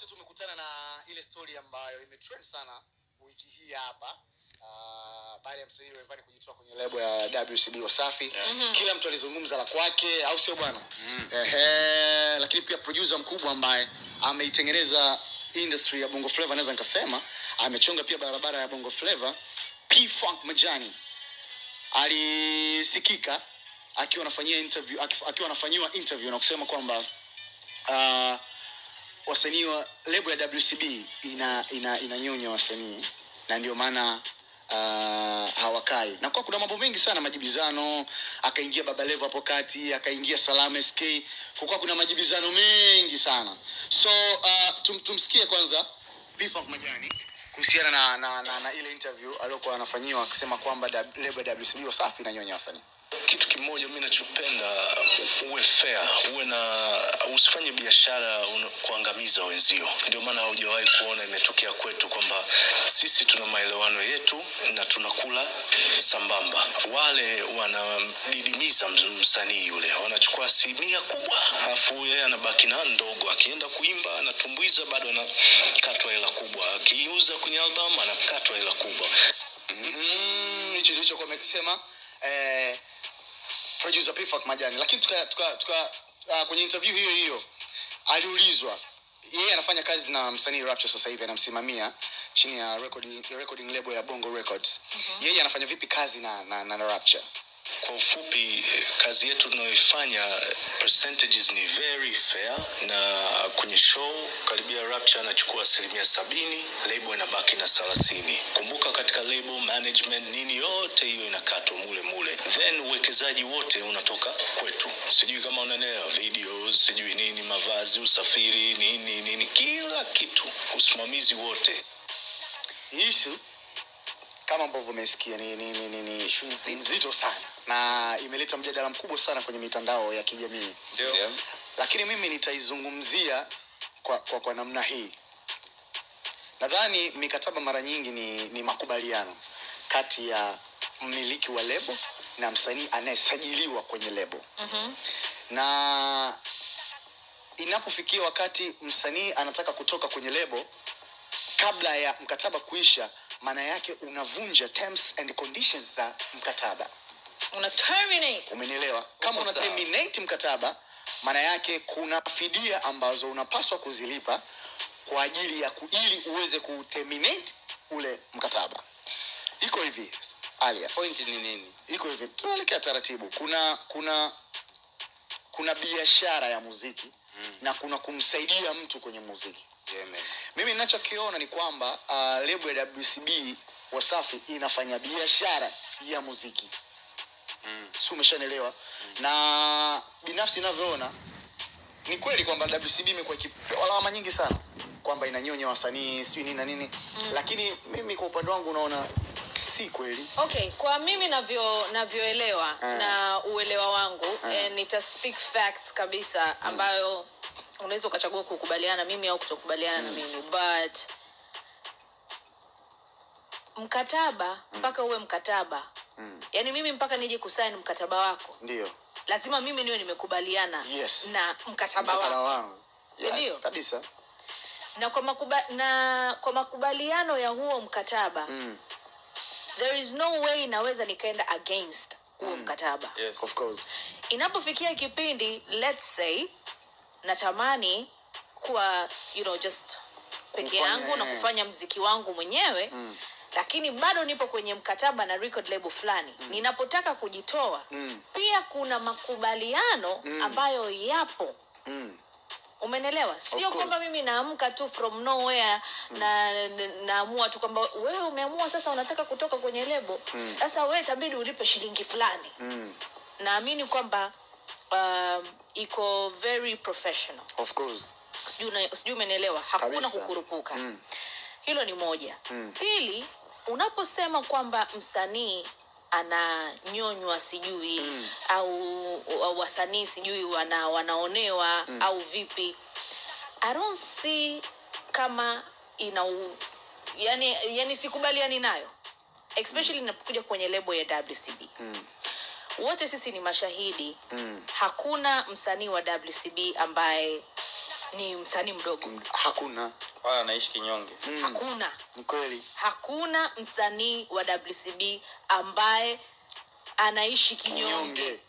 wote tumekutana na ile story ambayo imetrend sana wiki hii hapa uh, baada ya msanii Rayvanny kujitoa kwenye lebo ya WCB Wasafi yeah. mm -hmm. kila mtu alizungumza la kwake au sio bwana mm. Ehe, lakini pia producer mkubwa ambaye ameitengeneza industry ya Bongo Flava naweza nikasema amechonga pia barabara ya Bongo Flava P Funk Majani alisikika akiwa anafanyia interview akiwa anafanyiwa interview na kusema kwamba uh, wasanii wa lebo ya WCB ina ina inanyonya wasanii. Na ndio maana uh, hawakai. Na kwa kuna mambo mengi sana majibizano akaingia baba levo hapo kati akaingia salam sk kukuwa kuna majibizano mengi sana. So uh, tum, tumsikie kwanza P-Funk majani kuhusiana na, na, na, na ile interview aliyokuwa anafanyiwa akisema kwamba lebo ya WCB Wasafi inanyonya wasanii kitu kimoja mi nachopenda uwe fair uwe na usifanye biashara kuangamiza wenzio. Ndio maana haujawahi kuona imetokea kwetu kwamba sisi tuna maelewano yetu na tunakula sambamba. Wale wanadidimiza msanii yule wanachukua asilimia kubwa alafu yeye anabaki na ndogo. Akienda kuimba anatumbuiza bado anakatwa hela kubwa. Akiuza kwenye albamu anakatwa hela kubwa. Mm, hicho ndicho kwa amekisema eh, producer P-Funk Majani, lakini tuka, tuka, tuka uh, kwenye interview hiyo hiyo aliulizwa yeye anafanya kazi na msanii Rapture sasa hivi anamsimamia chini ya recording, recording label ya Bongo Records. Mm-hmm. Yeye anafanya vipi kazi na, na, na, na Rapture? Kwa ufupi kazi yetu tunayoifanya percentages ni very fair na kwenye show karibia rapture anachukua asilimia sabini label inabaki na thelathini. Kumbuka katika label management nini yote hiyo inakatwa mule mule. Then uwekezaji wote unatoka kwetu. Sijui kama unaelewa videos sijui nini mavazi usafiri nini nini kila kitu. Usimamizi wote. Issue kama ambavyo umesikia ni, ni, ni, ni, ni shughuli nzito sana na imeleta mjadala mkubwa sana kwenye mitandao ya kijamii. Ndio. lakini mimi nitaizungumzia kwa, kwa, kwa namna hii nadhani mikataba mara nyingi ni, ni makubaliano kati ya mmiliki wa lebo na msanii anayesajiliwa kwenye lebo mm-hmm. na inapofikia wakati msanii anataka kutoka kwenye lebo kabla ya mkataba kuisha maana yake unavunja terms and conditions za mkataba. Una terminate. Umenielewa? Kama una terminate mkataba maana yake kuna fidia ambazo unapaswa kuzilipa kwa ajili ya ku, ili uweze ku terminate ule mkataba. Iko hivi alia. Point ni nini? iko hivi. Tunaelekea taratibu. Kuna kuna kuna biashara ya muziki Mm. na kuna kumsaidia mtu kwenye muziki Yeah, mimi ninachokiona ni kwamba uh, lebo ya WCB Wasafi inafanya biashara ya muziki Mm. si umeshanelewa na binafsi inavyoona ni kweli kwamba WCB imekuwa ikipewa lawama nyingi sana kwamba inanyonya wasanii sijui nini na nini Mm. lakini mimi kwa upande wangu unaona si kweli okay kwa mimi navyo navyoelewa Mm. na uelewa wangu Mm. eh, nita speak facts kabisa ambayo unaweza ukachagua kukubaliana mimi au kutokubaliana na mimi but mkataba mpaka uwe mkataba mm. yaani mimi mpaka nije kusaini mkataba wako ndio lazima mimi niwe nimekubaliana Yes. na mkataba mkataba wako wangu Si ndio? kabisa na kwa, makuba, na kwa makubaliano ya huo mkataba mm. there is no way naweza nikaenda against huo Mm. mkataba Yes. of course inapofikia kipindi let's say natamani kuwa you know just peke yangu na kufanya mziki wangu mwenyewe mm. lakini bado nipo kwenye mkataba na record label fulani mm. ninapotaka kujitoa Mm. pia kuna makubaliano Mm. ambayo yapo Mm. umenelewa sio kwamba mimi naamka tu from nowhere mm. na- naamua tu kwamba wewe umeamua sasa unataka kutoka kwenye lebo Mm. sasa wewe tabidi ulipe shilingi fulani Mm. naamini kwamba um, iko very professional of course sijui umenielewa hakuna Kabisa. kukurupuka mm. hilo ni moja Mm. pili unaposema kwamba msanii ananyonywa sijui Mm. au, au wasanii sijui wana, wanaonewa Mm. au vipi i don't see kama ina u- yani, yani sikubaliani nayo especially mm. inapokuja kwenye lebo ya wcb Mm. Wote sisi ni mashahidi. Mm. hakuna msanii wa wcb ambaye ni msanii mdogo. Mm, hakuna. Wala anaishi kinyonge. Mm, hakuna. Ni kweli. Hakuna msanii wa wcb ambaye anaishi kinyonge. Nyonge